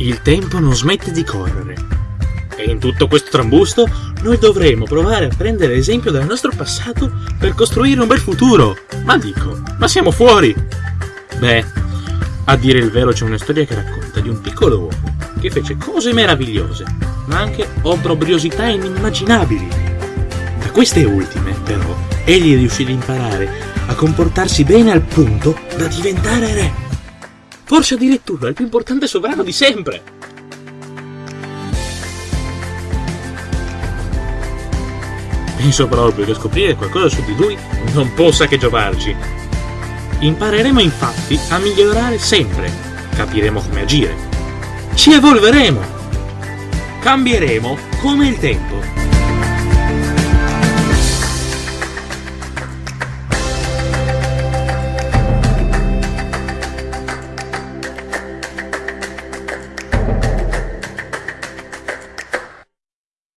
Il tempo non smette di correre. E in tutto questo trambusto noi dovremo provare a prendere esempio dal nostro passato per costruire un bel futuro. Ma dico, ma siamo fuori! Beh, a dire il vero c'è una storia che racconta di un piccolo uomo che fece cose meravigliose, ma anche obbrobriosità inimmaginabili. Da queste ultime, però, egli riuscì ad imparare a comportarsi bene al punto da diventare re. Forse addirittura il più importante sovrano di sempre. Penso proprio che scoprire qualcosa su di lui non possa che giovarci. Impareremo infatti a migliorare sempre, capiremo come agire, ci evolveremo, cambieremo come il tempo.